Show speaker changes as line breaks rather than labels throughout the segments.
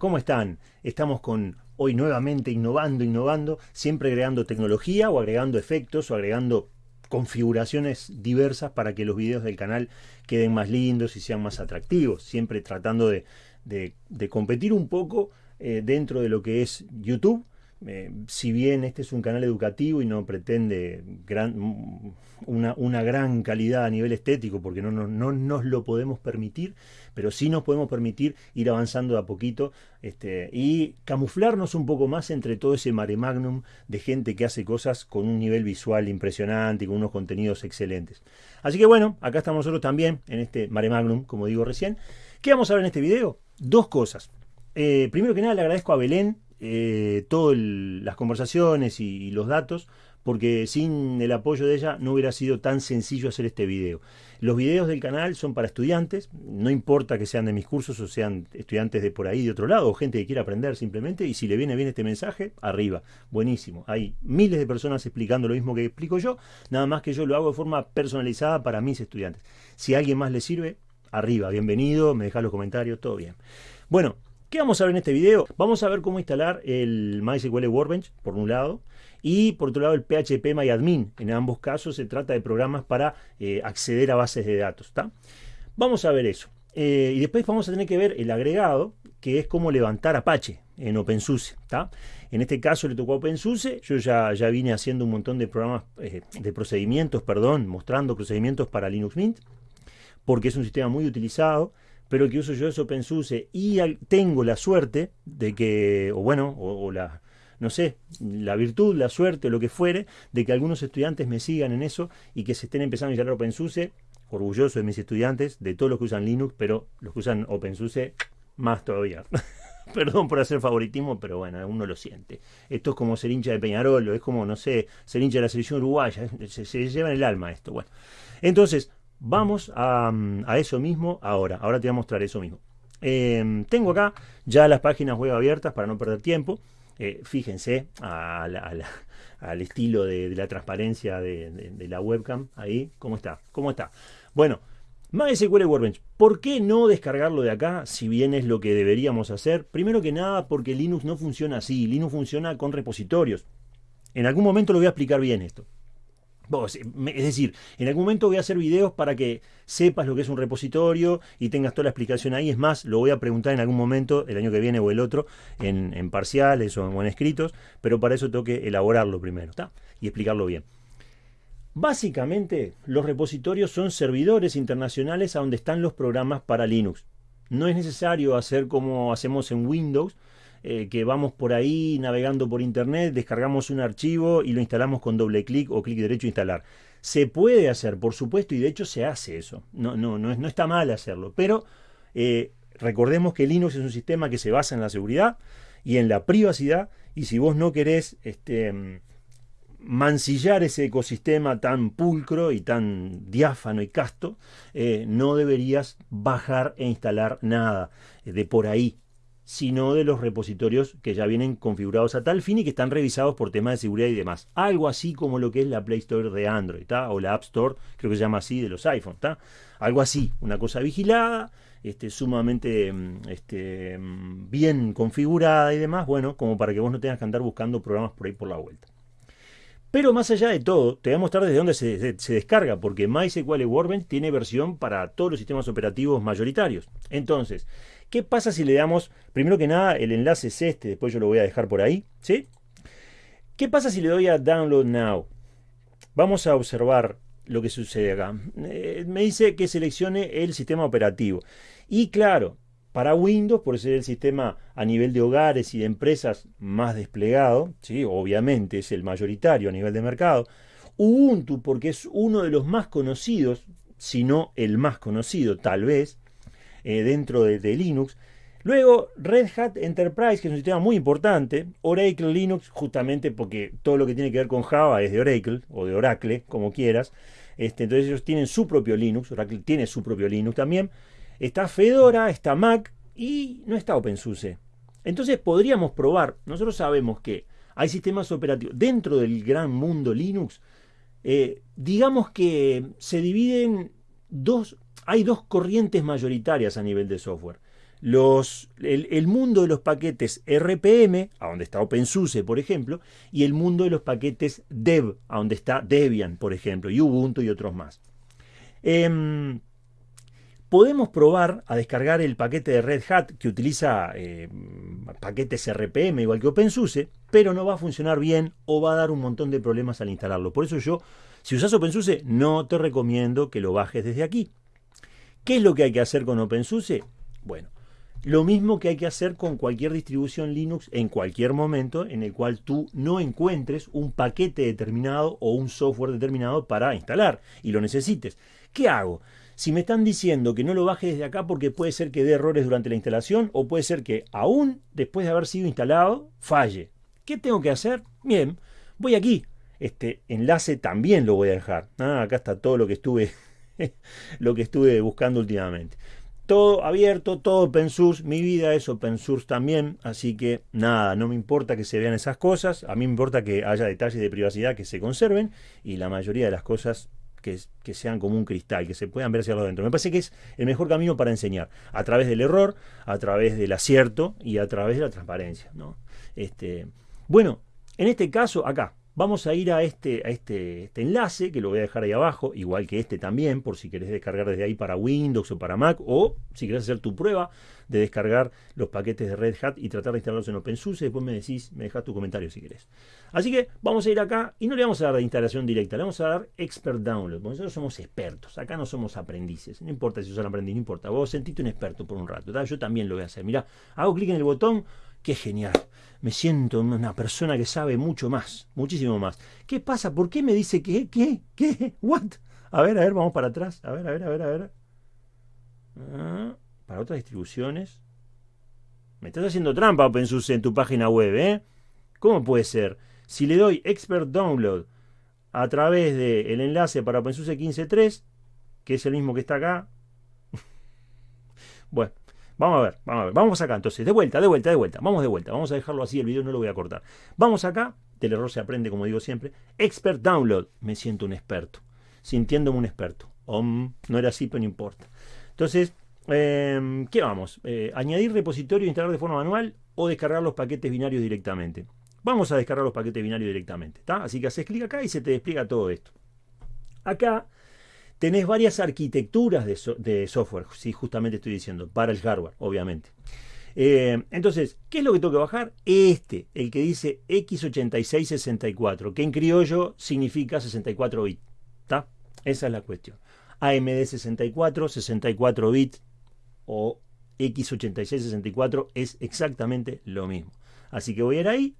¿cómo están? Estamos con hoy nuevamente innovando, innovando, siempre agregando tecnología o agregando efectos o agregando configuraciones diversas para que los videos del canal queden más lindos y sean más atractivos, siempre tratando de, competir un poco eh, dentro de lo que es YouTube eh, si bien este es un canal educativo y no pretende una, gran calidad a nivel estético, porque no, no, nos lo podemos permitir, pero sí nos podemos permitir ir avanzando de a poquito este, y camuflarnos un poco más entre todo ese mare magnum de gente que hace cosas con un nivel visual impresionante y con unos contenidos excelentes. Así que bueno, acá estamos nosotros también en este mare magnum, como digo recién. ¿Qué vamos a ver en este video? Dos cosas. Eh, primero que nada le agradezco a Belén eh, todas las conversaciones y, los datos, porque sin el apoyo de ella no hubiera sido tan sencillo hacer este video. Los videos del canal son para estudiantes, no importa que sean de mis cursos o sean estudiantes de por ahí, de otro lado, o gente que quiera aprender simplemente, y si le viene bien este mensaje, arriba, buenísimo. Hay miles de personas explicando lo mismo que explico yo, nada más que yo lo hago de forma personalizada para mis estudiantes. Si a alguien más le sirve, arriba, bienvenido, me deja los comentarios, todo bien. Bueno, ¿Qué vamos a ver en este video? Vamos a ver cómo instalar el MySQL Workbench, por un lado, y por otro lado el PHP MyAdmin. En ambos casos se trata de programas para eh, acceder a bases de datos. Vamos a ver eso. Eh, y después vamos a tener que ver el agregado, que es cómo levantar Apache en OpenSUSE. En este caso le tocó a OpenSUSE, yo ya, ya vine haciendo un montón de programas, eh, de procedimientos, perdón, mostrando procedimientos para Linux Mint, porque es un sistema muy utilizado pero que uso yo es OpenSUSE y tengo la suerte de que, o bueno, o, la, no sé, la virtud, la suerte o lo que fuere, de que algunos estudiantes me sigan en eso y que se estén empezando a instalar OpenSUSE, orgulloso de mis estudiantes, de todos los que usan Linux, pero los que usan OpenSUSE, más todavía. Perdón por hacer favoritismo, pero bueno, uno lo siente. Esto es como ser hincha de Peñarol, es como, no sé, ser hincha de la selección uruguaya, se, se lleva en el alma esto. Bueno, entonces, Vamos a, eso mismo ahora. Ahora te voy a mostrar eso mismo. Em, tengo acá ya las páginas web abiertas para no perder tiempo. Eh, fíjense al estilo de, la transparencia de, la webcam. Ahí, ¿cómo está? ¿Cómo está? Bueno, MySQL Workbench. ¿Por qué no descargarlo de acá si bien es lo que deberíamos hacer? Primero que nada porque Linux no funciona así. Linux funciona con repositorios. En algún momento lo voy a explicar bien esto. Es decir, en algún momento voy a hacer videos para que sepas lo que es un repositorio y tengas toda la explicación ahí. Es más, lo voy a preguntar en algún momento, el año que viene o el otro, en, parciales o en, escritos, pero para eso tengo que elaborarlo primero ¿está? y explicarlo bien. Básicamente, los repositorios son servidores internacionales a donde están los programas para Linux. No es necesario hacer como hacemos en Windows, eh, que vamos por ahí navegando por internet, descargamos un archivo y lo instalamos con doble clic o clic derecho instalar. Se puede hacer, por supuesto, y de hecho se hace eso. No, no, no, no está mal hacerlo, pero eh, recordemos que Linux es un sistema que se basa en la seguridad y en la privacidad, y si vos no querés este, mancillar ese ecosistema tan pulcro y tan diáfano y casto, eh, no deberías bajar e instalar nada de por ahí sino de los repositorios que ya vienen configurados a tal fin y que están revisados por temas de seguridad y demás. Algo así como lo que es la Play Store de Android, o la App Store, creo que se llama así, de los iPhones. Algo así, una cosa vigilada, este, sumamente mm, este, mm, bien configurada y demás, bueno, como para que vos no tengas que andar buscando programas por ahí por la vuelta. Pero más allá de todo, te voy a mostrar desde dónde se, se, descarga, porque MySQL Workbench tiene versión para todos los sistemas operativos mayoritarios. Entonces, ¿Qué pasa si le damos, primero que nada, el enlace es este, después yo lo voy a dejar por ahí, ¿sí? ¿Qué pasa si le doy a Download Now? Vamos a observar lo que sucede acá. Eh, me dice que seleccione el sistema operativo. Y claro, para Windows, por ser el sistema a nivel de hogares y de empresas más desplegado, ¿sí? obviamente es el mayoritario a nivel de mercado. Ubuntu, porque es uno de los más conocidos, si no el más conocido, tal vez, eh, dentro de, Linux. Luego, Red Hat Enterprise, que es un sistema muy importante. Oracle Linux, justamente porque todo lo que tiene que ver con Java es de Oracle, o de Oracle, como quieras. Este, entonces ellos tienen su propio Linux, Oracle tiene su propio Linux también. Está Fedora, está Mac y no está OpenSUSE. Entonces podríamos probar, nosotros sabemos que hay sistemas operativos dentro del gran mundo Linux, eh, digamos que se dividen dos hay dos corrientes mayoritarias a nivel de software. el, mundo de los paquetes RPM, a donde está OpenSUSE, por ejemplo, y el mundo de los paquetes Dev, a donde está Debian, por ejemplo, y Ubuntu y otros más. Em, podemos probar a descargar el paquete de Red Hat que utiliza eh, paquetes RPM igual que OpenSUSE, pero no va a funcionar bien o va a dar un montón de problemas al instalarlo. Por eso yo, si usas OpenSUSE, no te recomiendo que lo bajes desde aquí. ¿Qué es lo que hay que hacer con OpenSUSE? Bueno, lo mismo que hay que hacer con cualquier distribución Linux en cualquier momento en el cual tú no encuentres un paquete determinado o un software determinado para instalar y lo necesites. ¿Qué hago? Si me están diciendo que no lo baje desde acá porque puede ser que dé errores durante la instalación o puede ser que aún después de haber sido instalado falle. ¿Qué tengo que hacer? Bien, voy aquí. Este enlace también lo voy a dejar. Ah, acá está todo lo que estuve lo que estuve buscando últimamente todo abierto, todo open source, mi vida es open source también, así que nada, no me importa que se vean esas cosas, a mí me importa que haya detalles de privacidad que se conserven y la mayoría de las cosas que, que sean como un cristal, que se puedan ver hacia adentro. Me parece que es el mejor camino para enseñar, a través del error, a través del acierto y a través de la transparencia. ¿no? Este, bueno, en este caso, acá, Vamos a ir a este, a este, este, enlace, que lo voy a dejar ahí abajo, igual que este también, por si querés descargar desde ahí para Windows o para Mac, o si querés hacer tu prueba de descargar los paquetes de Red Hat y tratar de instalarlos en OpenSUSE, después me decís, me dejas tu comentario si querés. Así que vamos a ir acá y no le vamos a dar de instalación directa, le vamos a dar Expert Download, porque nosotros somos expertos, acá no somos aprendices, no importa si sos aprendiz, no importa, vos sentiste un experto por un rato, yo también lo voy a hacer, mira, hago clic en el botón, qué genial me siento una persona que sabe mucho más, muchísimo más. ¿Qué pasa? ¿Por qué me dice que, qué, qué, what? A ver, a ver, vamos para atrás. A ver, a ver, a ver, a ver. Ah, para otras distribuciones. Me estás haciendo trampa OpenSUSE en tu página web, ¿eh? ¿Cómo puede ser? Si le doy Expert Download a través del enlace para OpenSUSE 15.3, que es el mismo que está acá. bueno, Vamos a ver, vamos a ver. Vamos acá entonces, de vuelta, de vuelta, de vuelta. Vamos de vuelta. Vamos a dejarlo así, el video no lo voy a cortar. Vamos acá, del error se aprende, como digo siempre. Expert Download. Me siento un experto. Sintiéndome un experto. no era así, pero no importa. Entonces, em, ¿qué vamos? Eh, ¿Añadir repositorio e instalar de forma manual o descargar los paquetes binarios directamente? Vamos a descargar los paquetes binarios directamente. ¿está? Así que haces clic acá y se te despliega todo esto. Acá tenés varias arquitecturas de, software, si justamente estoy diciendo, para el hardware, obviamente. Eh, entonces, ¿qué es lo que tengo que bajar? Este, el que dice x8664, que en criollo significa 64 bits. Esa es la cuestión. AMD 64, 64 bits o x8664 es exactamente lo mismo. Así que voy a ir ahí,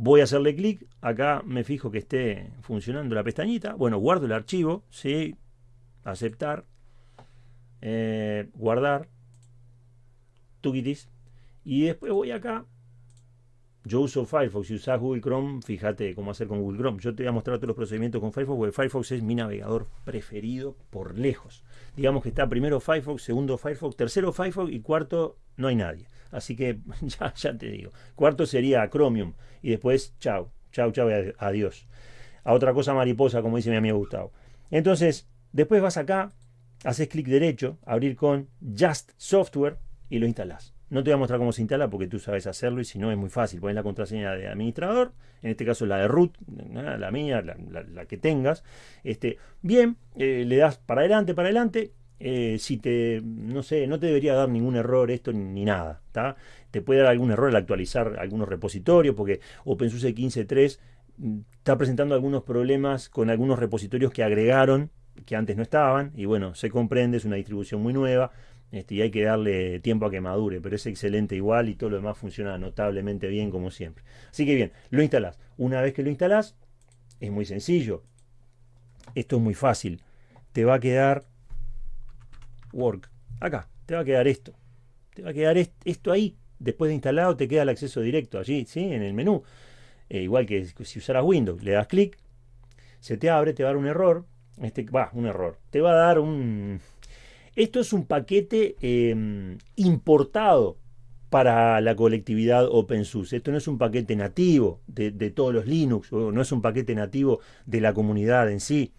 Voy a hacerle clic, acá me fijo que esté funcionando la pestañita. Bueno, guardo el archivo, sí, aceptar, eh, guardar, tuquitis. Y después voy acá. Yo uso Firefox, si usas Google Chrome, fíjate cómo hacer con Google Chrome. Yo te voy a mostrar todos los procedimientos con Firefox, porque Firefox es mi navegador preferido por lejos. Digamos que está primero Firefox, segundo Firefox, tercero Firefox y cuarto no hay nadie. Así que ya, ya te digo. Cuarto sería Chromium. Y después, chao, chao, chao, adiós. A otra cosa mariposa, como dice mi amigo Gustavo. Entonces, después vas acá, haces clic derecho, abrir con Just Software y lo instalas. No te voy a mostrar cómo se instala porque tú sabes hacerlo y si no es muy fácil. Pones la contraseña de administrador, en este caso la de root, la mía, la, que tengas. Este, bien, eh, le das para adelante, para adelante eh, si te, no sé, no te debería dar ningún error esto ni, nada, Te puede dar algún error al actualizar algunos repositorios, porque OpenSUSE 15.3 mm, está presentando algunos problemas con algunos repositorios que agregaron, que antes no estaban, y bueno, se comprende, es una distribución muy nueva, este, y hay que darle tiempo a que madure, pero es excelente igual y todo lo demás funciona notablemente bien como siempre. Así que bien, lo instalás. Una vez que lo instalás, es muy sencillo. Esto es muy fácil. Te va a quedar Work. Acá, te va a quedar esto. Te va a quedar esto ahí. Después de instalado te queda el acceso directo allí, ¿sí? En el menú. Eh, igual que si usaras Windows, le das clic, se te abre, te va a dar un error. Este, va, un error. Te va a dar un... Esto es un paquete em, importado para la colectividad OpenSUSE. Esto no es un paquete nativo de, todos los Linux, no es un paquete nativo de la comunidad en sí.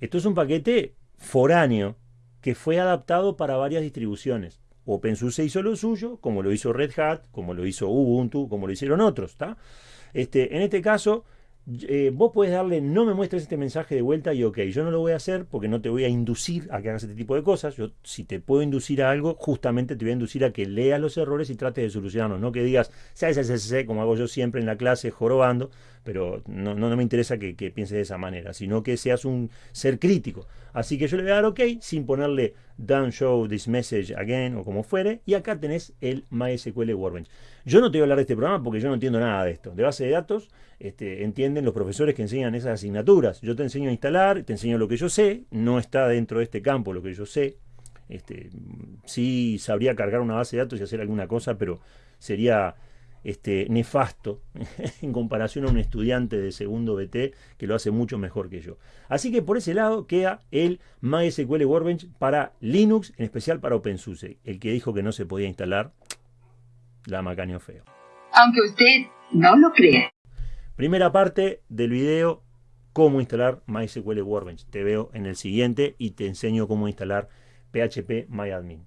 Esto es un paquete foráneo que fue adaptado para varias distribuciones. OpenSUSE hizo lo suyo, como lo hizo Red Hat, como lo hizo Ubuntu, como lo hicieron otros. Este, en este caso, eh, vos puedes darle no me muestres este mensaje de vuelta y ok, yo no lo voy a hacer porque no te voy a inducir a que hagas este tipo de cosas. Yo, si te puedo inducir a algo, justamente te voy a inducir a que leas los errores y trates de solucionarlos. No que digas, sé, como hago yo siempre en la clase, jorobando, pero no, no, me interesa que, que, pienses de esa manera, sino que seas un ser crítico. Así que yo le voy a dar OK sin ponerle don't show this message again o como fuere. Y acá tenés el MySQL Workbench. Yo no te voy a hablar de este programa porque yo no entiendo nada de esto. De base de datos, este, entienden los profesores que enseñan esas asignaturas. Yo te enseño a instalar, te enseño lo que yo sé, no está dentro de este campo lo que yo sé. Este, sí sabría cargar una base de datos y hacer alguna cosa, pero sería este, nefasto en comparación a un estudiante de segundo BT que lo hace mucho mejor que yo. Así que por ese lado queda el MySQL Workbench para Linux, en especial para OpenSUSE. El que dijo que no se podía instalar, la macaño feo.
Aunque usted no lo crea.
Primera parte del video, cómo instalar MySQL Workbench. Te veo en el siguiente y te enseño cómo instalar PHP MyAdmin.